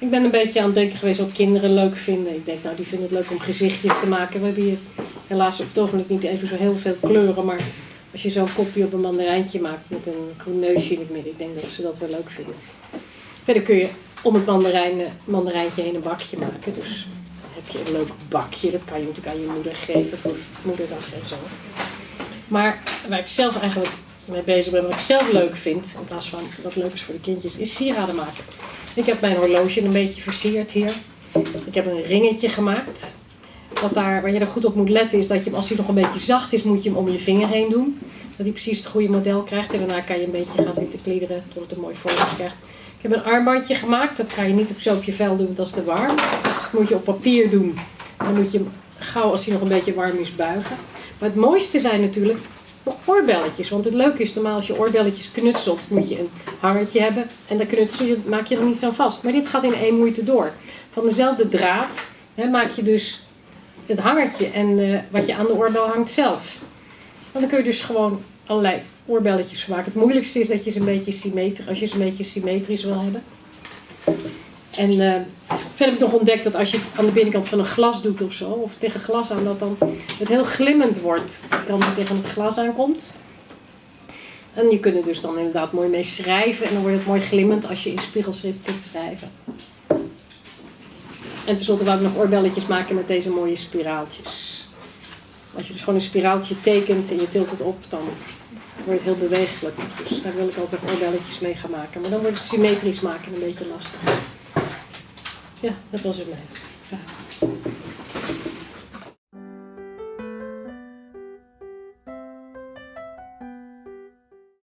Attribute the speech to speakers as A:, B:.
A: Ik ben een beetje aan het denken geweest wat kinderen leuk vinden. Ik denk, nou, die vinden het leuk om gezichtjes te maken. We hebben hier helaas op het niet even zo heel veel kleuren. Maar als je zo'n kopje op een mandarijntje maakt met een groen neusje in het midden, ik denk dat ze dat wel leuk vinden. Verder kun je om het mandarijn, mandarijntje heen een bakje maken. Dus heb je een leuk bakje. Dat kan je natuurlijk aan je moeder geven voor moederdag en zo. Maar waar ik zelf eigenlijk mee bezig ben, wat ik zelf leuk vind, in plaats van wat leuk is voor de kindjes, is sieraden maken. Ik heb mijn horloge een beetje versierd hier. Ik heb een ringetje gemaakt. Wat daar, waar je er goed op moet letten is dat je hem, als hij nog een beetje zacht is, moet je hem om je vinger heen doen. Dat hij precies het goede model krijgt. En daarna kan je een beetje gaan zitten kliederen tot het een mooi vormpje krijgt. Ik heb een armbandje gemaakt. Dat kan je niet op zo op je vel doen, dat is te warm. Dat moet je op papier doen. Dan moet je hem gauw, als hij nog een beetje warm is, buigen. Maar het mooiste zijn natuurlijk oorbelletjes. Want het leuke is, normaal als je oorbelletjes knutselt, moet je een hangertje hebben. En dan knutsel je, maak je er niet zo vast. Maar dit gaat in één moeite door. Van dezelfde draad hè, maak je dus het hangertje en uh, wat je aan de oorbel hangt zelf. En dan kun je dus gewoon allerlei oorbelletjes maken. Het moeilijkste is dat je ze een beetje symmetrisch, als je ze een beetje symmetrisch wil hebben. En verder heb ik nog ontdekt dat als je het aan de binnenkant van een glas doet of zo, of tegen glas aan, dat dan het heel glimmend wordt. Dan het tegen het glas aankomt. En je kunt er dus dan inderdaad mooi mee schrijven. En dan wordt het mooi glimmend als je in spiegelschrift kunt schrijven. En tenslotte wou ik nog oorbelletjes maken met deze mooie spiraaltjes. Als je dus gewoon een spiraaltje tekent en je tilt het op, dan wordt het heel bewegelijk. Dus daar wil ik ook nog oorbelletjes mee gaan maken. Maar dan wordt het symmetrisch maken een beetje lastig. Ja, dat was het mij. Ja.